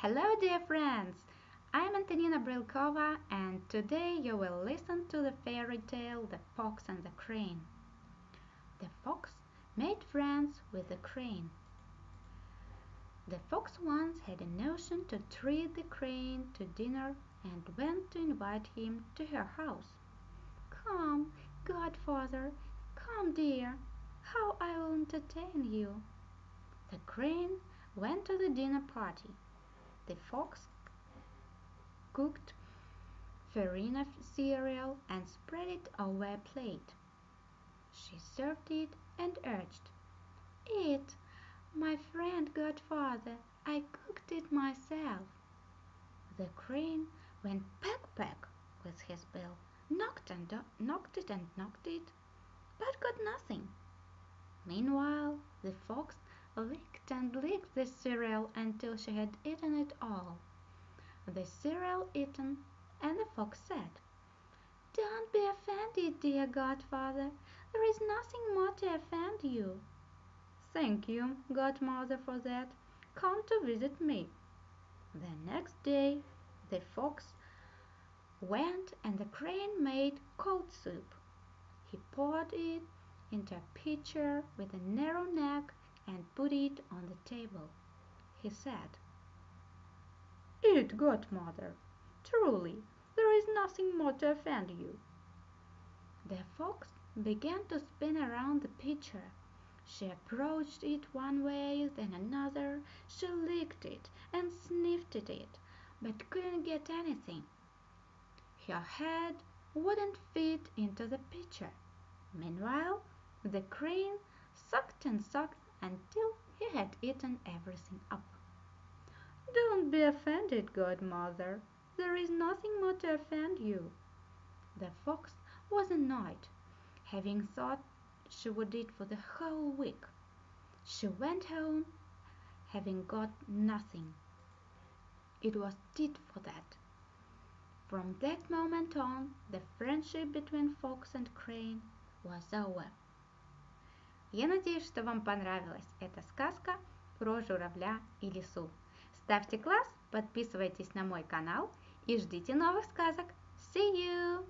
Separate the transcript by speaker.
Speaker 1: Hello, dear friends! I'm Antonina Brilkova, and today you will listen to the fairy tale The Fox and the Crane. The fox made friends with the crane. The fox once had a notion to treat the crane to dinner and went to invite him to her house. Come, godfather, come, dear, how I will entertain you. The crane went to the dinner party. The fox cooked farina cereal and spread it over a plate. She served it and urged, "Eat, my friend godfather, I cooked it myself." The crane went peck peck with his bill, knocked and knocked it and knocked it, but got nothing. Meanwhile the fox licked and licked the cereal until she had eaten it all. The cereal eaten, and the fox said, "Don't be offended, dear godfather. There is nothing more to offend you." "Thank you, godmother, for that. Come to visit me." The next day the fox went and the crane made cold soup. He poured it into a pitcher with a narrow neck and put it on the table. He said, "Eat, godmother. Truly, there is nothing more to offend you." The fox began to spin around the pitcher. She approached it one way, then another. She licked it and sniffed at it, but couldn't get anything. Her head wouldn't fit into the pitcher. Meanwhile the crane sucked and sucked until he had eaten everything up. "Don't be offended, godmother. There is nothing more to offend you." The fox was annoyed, having thought she would eat for the whole week. She went home, having got nothing. It was tit for that. From that moment on the friendship between fox and crane was over. Я надеюсь, что вам понравилась эта сказка про журавля и лису. Ставьте класс, подписывайтесь на мой канал и ждите новых сказок. See you!